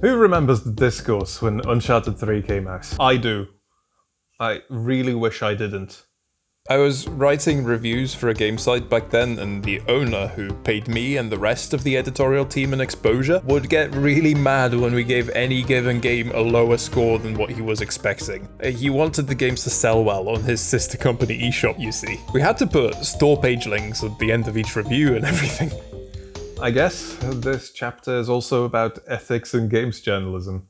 Who remembers the discourse when Uncharted 3 came out? I do. I really wish I didn't. I was writing reviews for a game site back then, and the owner, who paid me and the rest of the editorial team an exposure, would get really mad when we gave any given game a lower score than what he was expecting. Uh, he wanted the games to sell well on his sister company eShop, you see. We had to put store page links at the end of each review and everything. I guess this chapter is also about ethics in games journalism.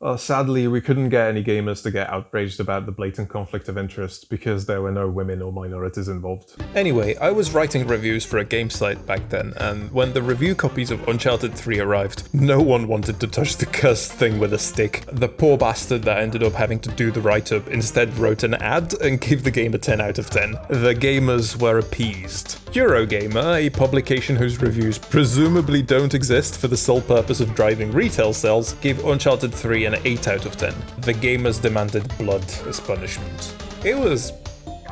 Uh, sadly, we couldn't get any gamers to get outraged about the blatant conflict of interest because there were no women or minorities involved. Anyway, I was writing reviews for a game site back then, and when the review copies of Uncharted 3 arrived, no one wanted to touch the cursed thing with a stick. The poor bastard that ended up having to do the write-up instead wrote an ad and gave the game a 10 out of 10. The gamers were appeased. Eurogamer, a publication whose reviews presumably don't exist for the sole purpose of driving retail sales, gave Uncharted 3 an 8 out of 10. The gamers demanded blood as punishment. It was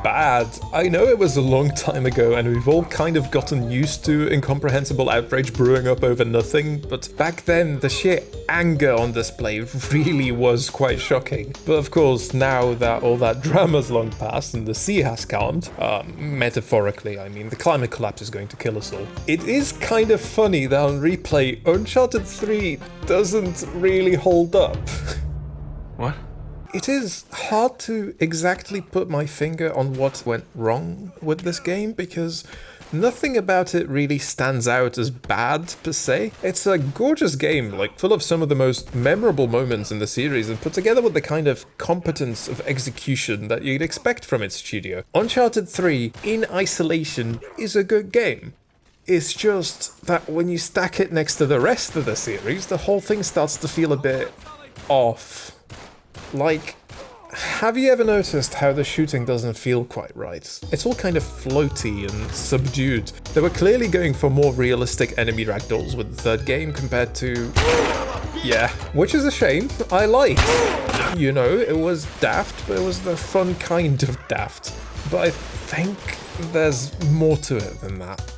bad. I know it was a long time ago and we've all kind of gotten used to incomprehensible outrage brewing up over nothing, but back then the sheer anger on display really was quite shocking. But of course, now that all that drama's long past and the sea has calmed, um, metaphorically, I mean, the climate collapse is going to kill us all. It is kind of funny that on replay, Uncharted 3 doesn't really hold up. What? It is hard to exactly put my finger on what went wrong with this game because nothing about it really stands out as bad per se. It's a gorgeous game, like full of some of the most memorable moments in the series and put together with the kind of competence of execution that you'd expect from its studio. Uncharted 3, in isolation, is a good game. It's just that when you stack it next to the rest of the series, the whole thing starts to feel a bit off. Like, have you ever noticed how the shooting doesn't feel quite right? It's all kind of floaty and subdued. They were clearly going for more realistic enemy ragdolls with the third game compared to... Yeah, which is a shame. I like. You know, it was daft, but it was the fun kind of daft. But I think there's more to it than that.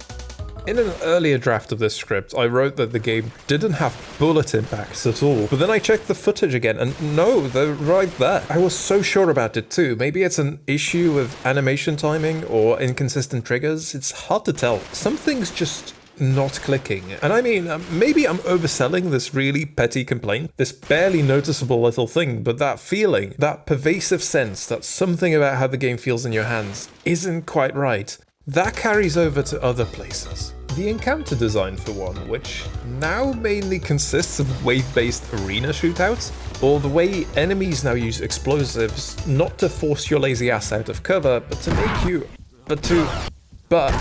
In an earlier draft of this script, I wrote that the game didn't have bullet impacts at all, but then I checked the footage again and no, they're right there. I was so sure about it too. Maybe it's an issue with animation timing or inconsistent triggers. It's hard to tell. Something's just not clicking. And I mean, um, maybe I'm overselling this really petty complaint, this barely noticeable little thing, but that feeling, that pervasive sense that something about how the game feels in your hands isn't quite right, that carries over to other places. The encounter design for one, which now mainly consists of wave-based arena shootouts, or the way enemies now use explosives not to force your lazy ass out of cover, but to make you... but to... but...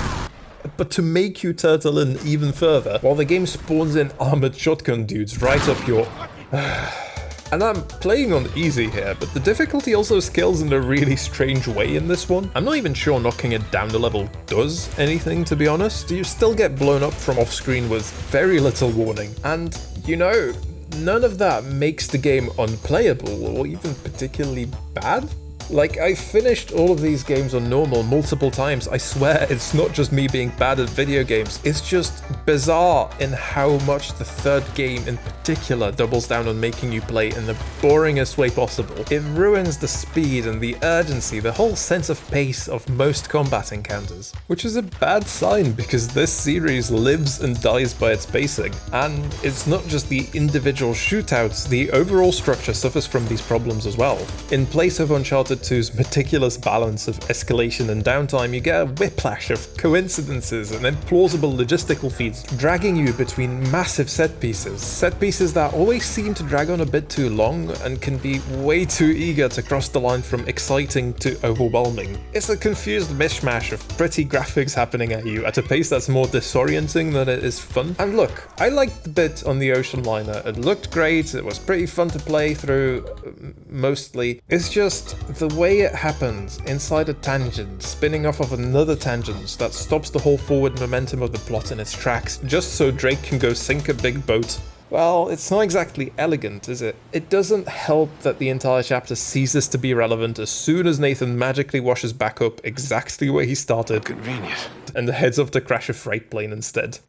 but to make you turtle in even further, while the game spawns in armored shotgun dudes right up your... And I'm playing on easy here, but the difficulty also scales in a really strange way in this one. I'm not even sure knocking it down the level does anything, to be honest. You still get blown up from off-screen with very little warning. And, you know, none of that makes the game unplayable or even particularly bad. Like, I finished all of these games on normal multiple times. I swear it's not just me being bad at video games. It's just bizarre in how much the third game in particular doubles down on making you play in the boringest way possible. It ruins the speed and the urgency, the whole sense of pace of most combat encounters. Which is a bad sign because this series lives and dies by its pacing. And it's not just the individual shootouts, the overall structure suffers from these problems as well. In place of Uncharted 2's meticulous balance of escalation and downtime, you get a whiplash of coincidences and implausible logistical feats dragging you between massive set pieces. Set pieces that always seem to drag on a bit too long and can be way too eager to cross the line from exciting to overwhelming. It's a confused mishmash of pretty graphics happening at you at a pace that's more disorienting than it is fun. And look, I liked the bit on the ocean liner. It looked great, it was pretty fun to play through, uh, mostly. It's just the way it happens inside a tangent, spinning off of another tangent that stops the whole forward momentum of the plot in its tracks, just so Drake can go sink a big boat. Well, it's not exactly elegant, is it? It doesn't help that the entire chapter ceases to be relevant as soon as Nathan magically washes back up exactly where he started Convenient. and the heads off to crash a freight plane instead.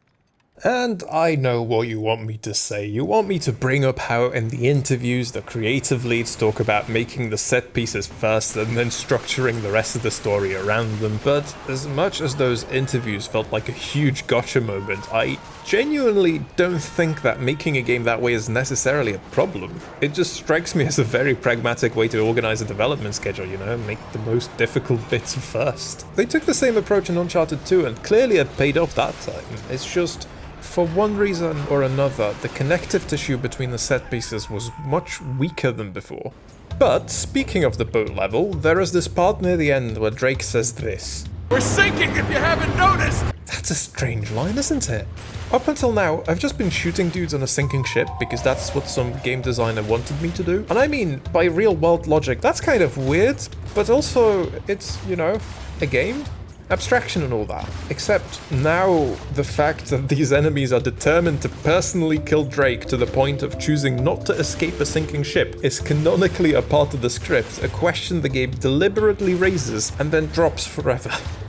And I know what you want me to say. You want me to bring up how in the interviews the creative leads talk about making the set pieces first and then structuring the rest of the story around them. But as much as those interviews felt like a huge gotcha moment, I genuinely don't think that making a game that way is necessarily a problem. It just strikes me as a very pragmatic way to organize a development schedule, you know, make the most difficult bits first. They took the same approach in Uncharted 2 and clearly it paid off that time. It's just for one reason or another, the connective tissue between the set pieces was much weaker than before. But, speaking of the boat level, there is this part near the end where Drake says this. We're sinking if you haven't noticed! That's a strange line, isn't it? Up until now, I've just been shooting dudes on a sinking ship because that's what some game designer wanted me to do. And I mean, by real world logic, that's kind of weird, but also, it's, you know, a game abstraction and all that. Except now the fact that these enemies are determined to personally kill Drake to the point of choosing not to escape a sinking ship is canonically a part of the script, a question the game deliberately raises and then drops forever.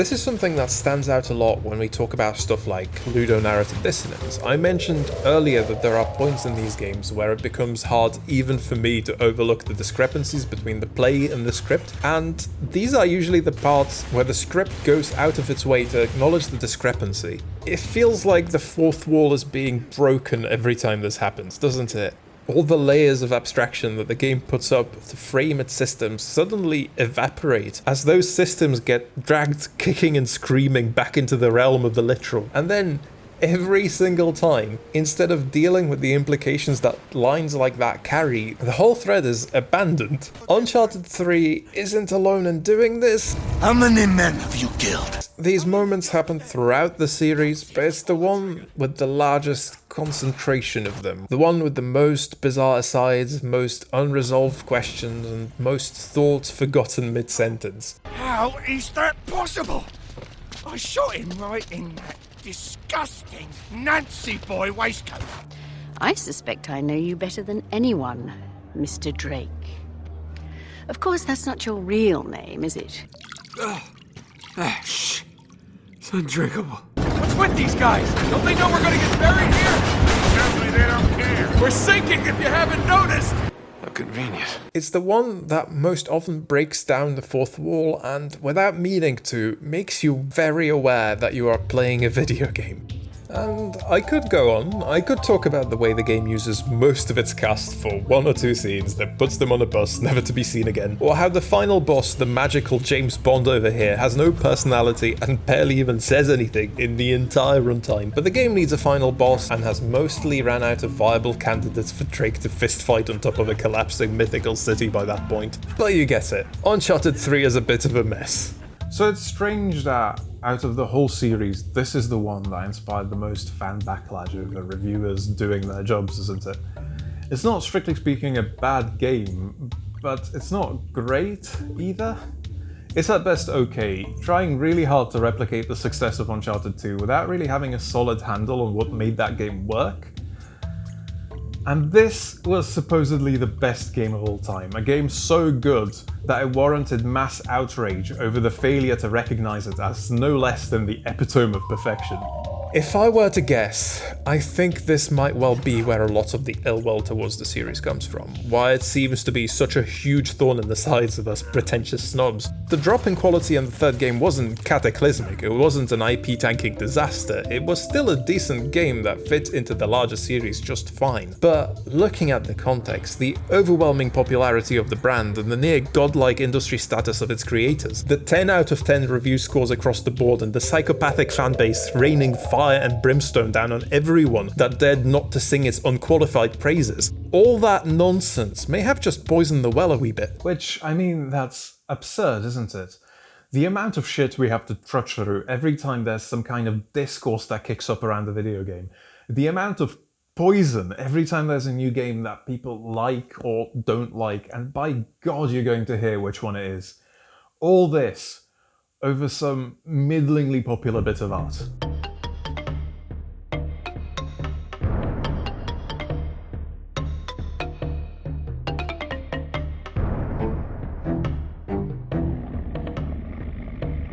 This is something that stands out a lot when we talk about stuff like ludonarrative dissonance. I mentioned earlier that there are points in these games where it becomes hard even for me to overlook the discrepancies between the play and the script, and these are usually the parts where the script goes out of its way to acknowledge the discrepancy. It feels like the fourth wall is being broken every time this happens, doesn't it? All the layers of abstraction that the game puts up to frame its systems suddenly evaporate as those systems get dragged kicking and screaming back into the realm of the literal. And then every single time, instead of dealing with the implications that lines like that carry, the whole thread is abandoned. Uncharted 3 isn't alone in doing this. How many men have you killed? These moments happen throughout the series, but it's the one with the largest concentration of them. The one with the most bizarre asides, most unresolved questions, and most thoughts forgotten mid-sentence. How is that possible? I shot him right in that disgusting Nancy boy waistcoat. I suspect I know you better than anyone, Mr. Drake. Of course, that's not your real name, is it? Ah, shh. It's undrinkable. What's with these guys? Don't they know we're gonna get buried here? Certainly they don't care. We're sinking if you haven't noticed. Convenient. It's the one that most often breaks down the fourth wall and, without meaning to, makes you very aware that you are playing a video game. And I could go on, I could talk about the way the game uses most of its cast for one or two scenes that puts them on a bus never to be seen again, or how the final boss, the magical James Bond over here, has no personality and barely even says anything in the entire runtime. But the game needs a final boss and has mostly ran out of viable candidates for Drake to fistfight on top of a collapsing mythical city by that point. But you get it. Uncharted 3 is a bit of a mess. So it's strange that out of the whole series, this is the one that inspired the most fan backlash over reviewers doing their jobs, isn't it? It's not strictly speaking a bad game, but it's not great either. It's at best okay, trying really hard to replicate the success of Uncharted 2 without really having a solid handle on what made that game work. And this was supposedly the best game of all time, a game so good that it warranted mass outrage over the failure to recognize it as no less than the epitome of perfection. If I were to guess, I think this might well be where a lot of the ill will towards the series comes from, why it seems to be such a huge thorn in the sides of us pretentious snobs. The drop in quality in the third game wasn't cataclysmic, it wasn't an IP tanking disaster, it was still a decent game that fit into the larger series just fine. But looking at the context, the overwhelming popularity of the brand and the near godlike industry status of its creators, the 10 out of 10 review scores across the board and the psychopathic fanbase raining fire and brimstone down on everyone that dared not to sing its unqualified praises. All that nonsense may have just poisoned the well a wee bit. Which, I mean, that's absurd, isn't it? The amount of shit we have to trudge through every time there's some kind of discourse that kicks up around the video game. The amount of poison every time there's a new game that people like or don't like, and by God you're going to hear which one it is. All this over some middlingly popular bit of art.